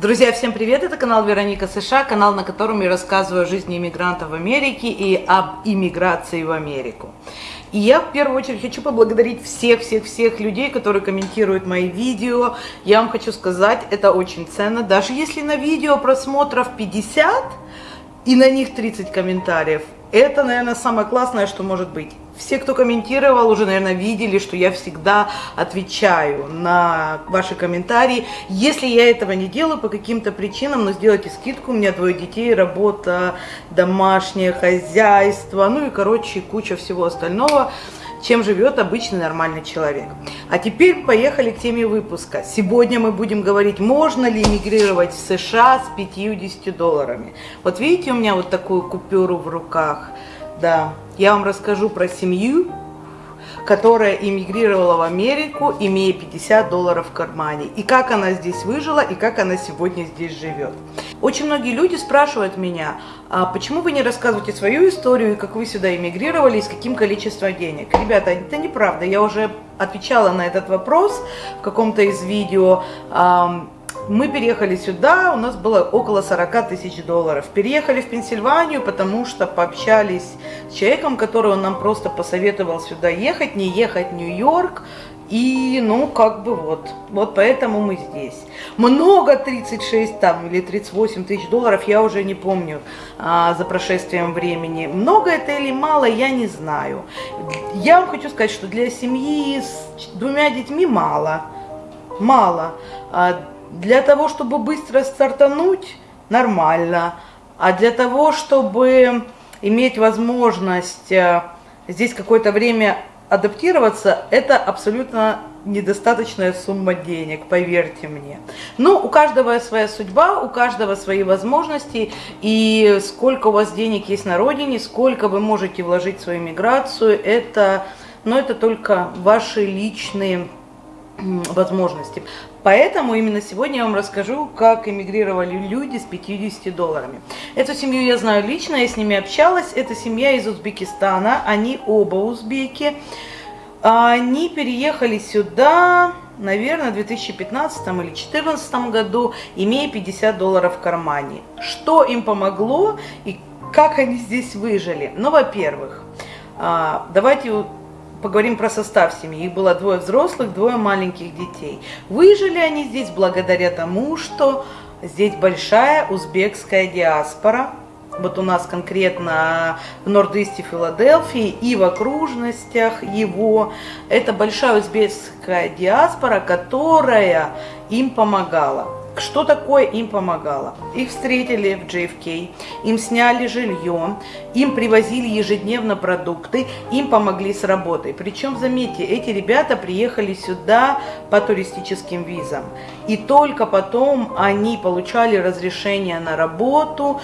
Друзья, всем привет! Это канал Вероника США, канал, на котором я рассказываю о жизни иммигрантов в Америке и об иммиграции в Америку. И я в первую очередь хочу поблагодарить всех-всех-всех людей, которые комментируют мои видео. Я вам хочу сказать, это очень ценно. Даже если на видео просмотров 50 и на них 30 комментариев, это, наверное, самое классное, что может быть. Все, кто комментировал, уже, наверное, видели, что я всегда отвечаю на ваши комментарии. Если я этого не делаю по каким-то причинам, но сделайте скидку, у меня двое детей, работа, домашнее хозяйство, ну и, короче, куча всего остального чем живет обычный нормальный человек. А теперь поехали к теме выпуска. Сегодня мы будем говорить, можно ли эмигрировать в США с 50 долларами. Вот видите, у меня вот такую купюру в руках. Да, я вам расскажу про семью, которая эмигрировала в Америку, имея 50 долларов в кармане. И как она здесь выжила, и как она сегодня здесь живет. Очень многие люди спрашивают меня, а почему вы не рассказываете свою историю, и как вы сюда эмигрировали, и с каким количеством денег. Ребята, это неправда. Я уже отвечала на этот вопрос в каком-то из видео. Мы переехали сюда, у нас было около 40 тысяч долларов. Переехали в Пенсильванию, потому что пообщались с человеком, который нам просто посоветовал сюда ехать, не ехать в Нью-Йорк. И, ну, как бы вот, вот поэтому мы здесь. Много 36 там или 38 тысяч долларов, я уже не помню а, за прошествием времени. Много это или мало, я не знаю. Я вам хочу сказать, что для семьи с двумя детьми мало. Мало. А, для того, чтобы быстро стартануть, нормально. А для того, чтобы иметь возможность э, здесь какое-то время адаптироваться, это абсолютно недостаточная сумма денег, поверьте мне. Но у каждого своя судьба, у каждого свои возможности, и сколько у вас денег есть на родине, сколько вы можете вложить в свою миграцию, это, но это только ваши личные возможности. Поэтому именно сегодня я вам расскажу, как эмигрировали люди с 50 долларами. Эту семью я знаю лично, я с ними общалась. Это семья из Узбекистана, они оба узбеки. Они переехали сюда, наверное, в 2015 или 2014 году, имея 50 долларов в кармане. Что им помогло и как они здесь выжили? Ну, во-первых, а, давайте поговорим про состав семьи. Их было двое взрослых, двое маленьких детей. Выжили они здесь благодаря тому, что здесь большая узбекская диаспора. Вот у нас конкретно в Норд-Исте Филадельфии и в окружностях его. Это большая узбекская диаспора, которая им помогала. Что такое им помогало? Их встретили в JFK, им сняли жилье, им привозили ежедневно продукты, им помогли с работой. Причем, заметьте, эти ребята приехали сюда по туристическим визам. И только потом они получали разрешение на работу,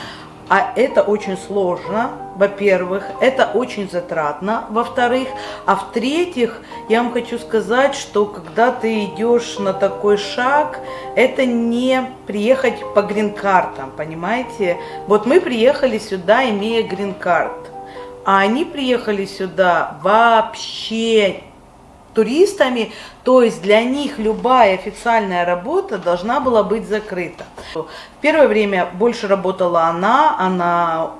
а это очень сложно, во-первых, это очень затратно, во-вторых, а в-третьих, я вам хочу сказать, что когда ты идешь на такой шаг, это не приехать по грин-картам, понимаете? Вот мы приехали сюда, имея грин-карт, а они приехали сюда вообще туристами, то есть для них любая официальная работа должна была быть закрыта. В первое время больше работала она, она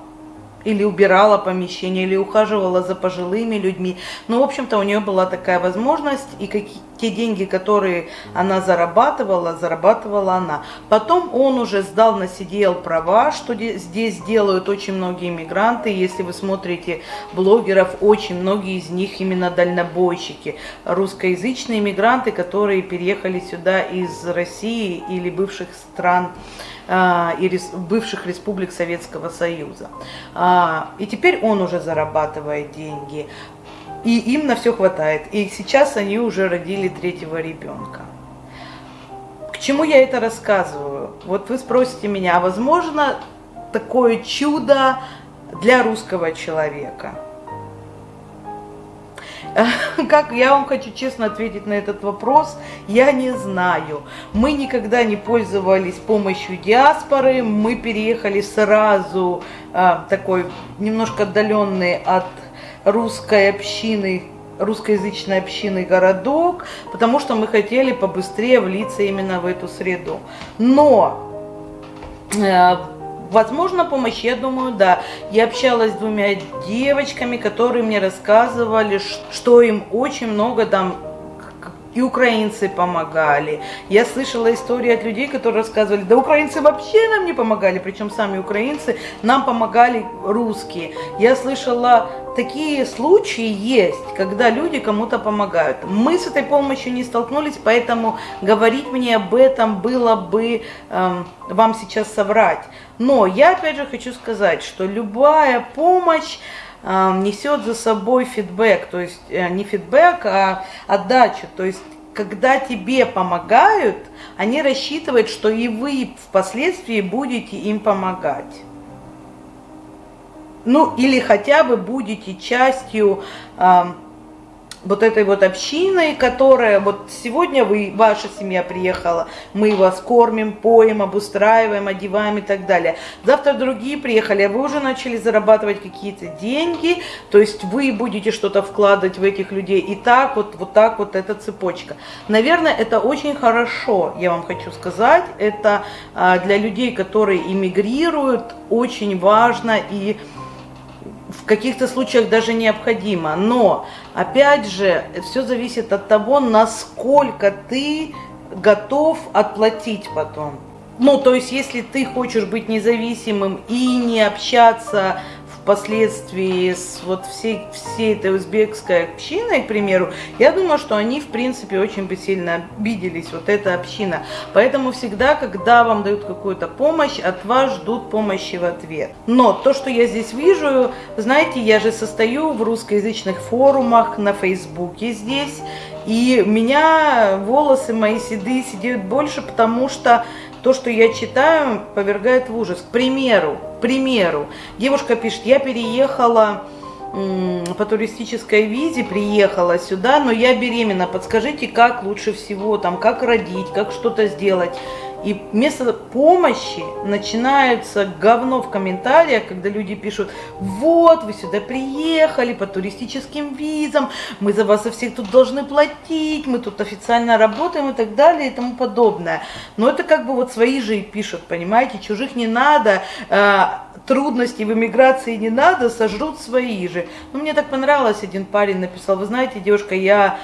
или убирала помещение, или ухаживала за пожилыми людьми. Ну, в общем-то, у нее была такая возможность, и какие, те деньги, которые она зарабатывала, зарабатывала она. Потом он уже сдал на сидел права, что здесь делают очень многие иммигранты. Если вы смотрите блогеров, очень многие из них именно дальнобойщики, русскоязычные иммигранты, которые переехали сюда из России или бывших стран а, и бывших республик Советского Союза. А, и теперь он уже зарабатывает деньги, и им на все хватает. И сейчас они уже родили третьего ребенка. К чему я это рассказываю? Вот вы спросите меня, а возможно такое чудо для русского человека – Как я вам хочу честно ответить на этот вопрос, я не знаю. Мы никогда не пользовались помощью диаспоры, мы переехали сразу а, такой немножко отдаленный от русской общины, русскоязычной общины городок, потому что мы хотели побыстрее влиться именно в эту среду. Но Э, возможно, помощь, я думаю, да. Я общалась с двумя девочками, которые мне рассказывали, что им очень много там и украинцы помогали. Я слышала истории от людей, которые рассказывали, да украинцы вообще нам не помогали, причем сами украинцы, нам помогали русские. Я слышала, такие случаи есть, когда люди кому-то помогают. Мы с этой помощью не столкнулись, поэтому говорить мне об этом было бы эм, вам сейчас соврать. Но я опять же хочу сказать, что любая помощь, несет за собой фидбэк, то есть э, не фидбэк, а отдачу. То есть когда тебе помогают, они рассчитывают, что и вы впоследствии будете им помогать. Ну, или хотя бы будете частью вот этой вот общиной, которая вот сегодня вы, ваша семья приехала, мы вас кормим, поем, обустраиваем, одеваем и так далее. Завтра другие приехали, а вы уже начали зарабатывать какие-то деньги, то есть вы будете что-то вкладывать в этих людей. И так вот, вот так вот эта цепочка. Наверное, это очень хорошо, я вам хочу сказать. Это а, для людей, которые иммигрируют, очень важно и в каких-то случаях даже необходимо. Но, опять же, все зависит от того, насколько ты готов отплатить потом. Ну, то есть, если ты хочешь быть независимым и не общаться впоследствии с вот всей, всей этой узбекской общиной, к примеру, я думаю, что они, в принципе, очень бы сильно обиделись, вот эта община. Поэтому всегда, когда вам дают какую-то помощь, от вас ждут помощи в ответ. Но то, что я здесь вижу, знаете, я же состою в русскоязычных форумах на Фейсбуке здесь, и меня волосы мои седые сидеют больше, потому что то, что я читаю, повергает в ужас. К примеру, к примеру, девушка пишет, я переехала по туристической визе, приехала сюда, но я беременна, подскажите, как лучше всего, там, как родить, как что-то сделать. И вместо помощи начинается говно в комментариях, когда люди пишут, вот, вы сюда приехали по туристическим визам, мы за вас и всех тут должны платить, мы тут официально работаем и так далее и тому подобное. Но это как бы вот свои же и пишут, понимаете, чужих не надо, э, трудностей в эмиграции не надо, сожрут свои же. Ну, мне так понравилось, один парень написал, вы знаете, девушка, я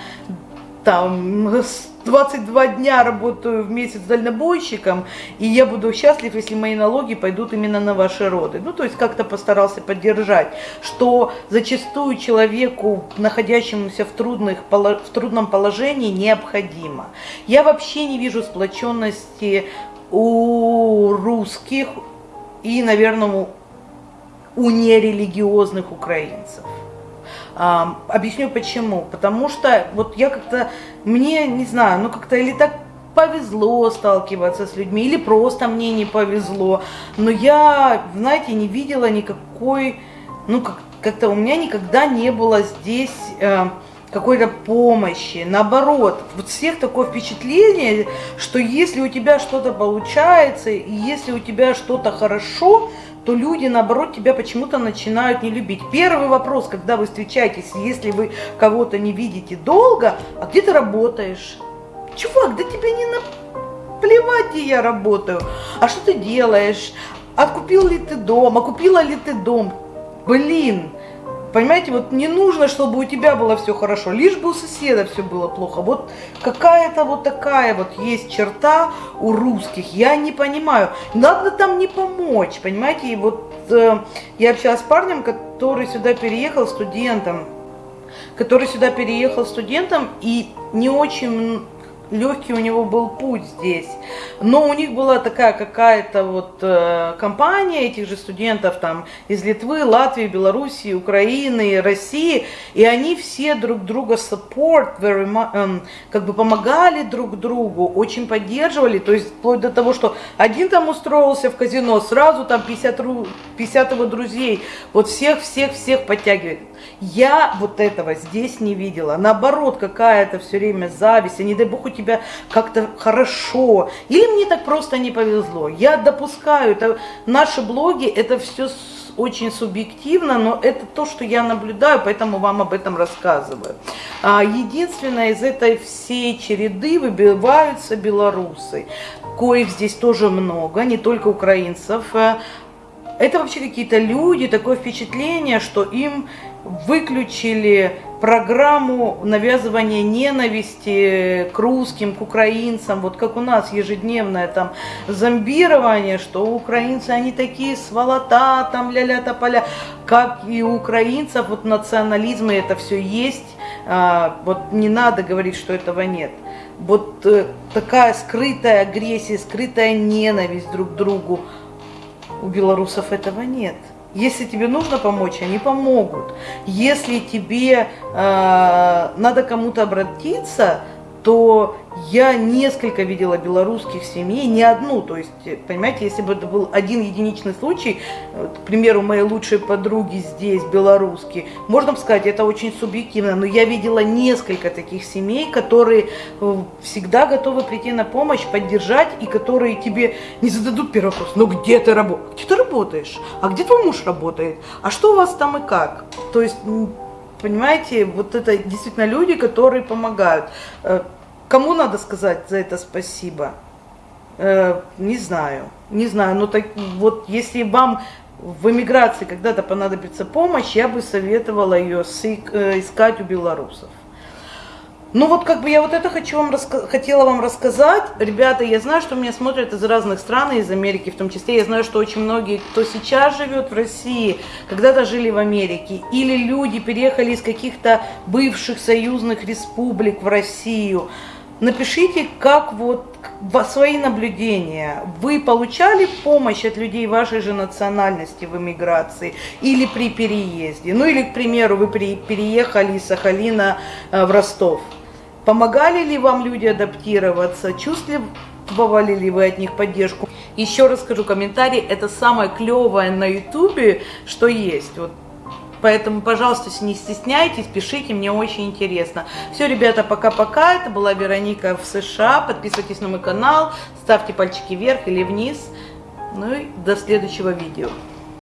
там 22 дня работаю в месяц дальнобойщиком, и я буду счастлив, если мои налоги пойдут именно на ваши роды. Ну, то есть как-то постарался поддержать, что зачастую человеку, находящемуся в, трудных, в трудном положении, необходимо. Я вообще не вижу сплоченности у русских и, наверное, у нерелигиозных украинцев. Объясню почему. Потому что вот я как-то, мне, не знаю, ну как-то или так повезло сталкиваться с людьми, или просто мне не повезло. Но я, знаете, не видела никакой, ну как, как-то у меня никогда не было здесь э, какой-то помощи. Наоборот, вот всех такое впечатление, что если у тебя что-то получается, и если у тебя что-то хорошо, то люди, наоборот, тебя почему-то начинают не любить. Первый вопрос, когда вы встречаетесь, если вы кого-то не видите долго, а где ты работаешь? Чувак, да тебе не наплевать, где я работаю. А что ты делаешь? Откупил ли ты дом? А купила ли ты дом? Блин, Понимаете, вот не нужно, чтобы у тебя было все хорошо, лишь бы у соседа все было плохо. Вот какая-то вот такая вот есть черта у русских, я не понимаю. Надо там не помочь, понимаете, и вот э, я общалась с парнем, который сюда переехал студентом, который сюда переехал студентом и не очень легкий у него был путь здесь. Но у них была такая какая-то вот э, компания этих же студентов там из Литвы, Латвии, Белоруссии, Украины, России, и они все друг друга support, very э, как бы помогали друг другу, очень поддерживали, то есть вплоть до того, что один там устроился в казино, сразу там 50, 50 его друзей, вот всех-всех-всех подтягивает. Я вот этого здесь не видела. Наоборот, какая-то все время зависть, а не дай бог у тебя как-то хорошо. Или мне так просто не повезло. Я допускаю, это наши блоги, это все очень субъективно, но это то, что я наблюдаю, поэтому вам об этом рассказываю. А, единственное, из этой всей череды выбиваются белорусы, коих здесь тоже много, не только украинцев. Э, это вообще какие-то люди, такое впечатление, что им выключили программу навязывания ненависти к русским, к украинцам, вот как у нас ежедневное там зомбирование, что украинцы, они такие сволота, там ля-ля тополя, как и у украинцев, вот национализм и это все есть, а, вот не надо говорить, что этого нет. Вот э, такая скрытая агрессия, скрытая ненависть друг к другу, у белорусов этого нет. Если тебе нужно помочь, они помогут. Если тебе э, надо кому-то обратиться, то я несколько видела белорусских семей, не одну, то есть, понимаете, если бы это был один единичный случай, к примеру, моей лучшей подруги здесь, белорусские, можно бы сказать, это очень субъективно, но я видела несколько таких семей, которые э, всегда готовы прийти на помощь, поддержать, и которые тебе не зададут первый вопрос, ну где ты работаешь? Где ты работаешь? А где твой муж работает? А что у вас там и как? То есть, понимаете, вот это действительно люди, которые помогают. Э, Кому надо сказать за это спасибо? Э, не знаю, не знаю. Но так, вот если вам в эмиграции когда-то понадобится помощь, я бы советовала ее э, искать у белорусов. Ну вот как бы я вот это хочу вам хотела вам рассказать. Ребята, я знаю, что меня смотрят из разных стран, из Америки в том числе. Я знаю, что очень многие, кто сейчас живет в России, когда-то жили в Америке, или люди переехали из каких-то бывших союзных республик в Россию. Напишите, как вот свои наблюдения. Вы получали помощь от людей вашей же национальности в эмиграции или при переезде? Ну или, к примеру, вы переехали из Сахалина э, в Ростов. Помогали ли вам люди адаптироваться? Чувствовали ли вы от них поддержку? Еще раз скажу, комментарий это самое клевое на ютубе, что есть. Вот Поэтому, пожалуйста, не стесняйтесь, пишите, мне очень интересно. Все, ребята, пока-пока. Это была Вероника в США. Подписывайтесь на мой канал, ставьте пальчики вверх или вниз. Ну и до следующего видео.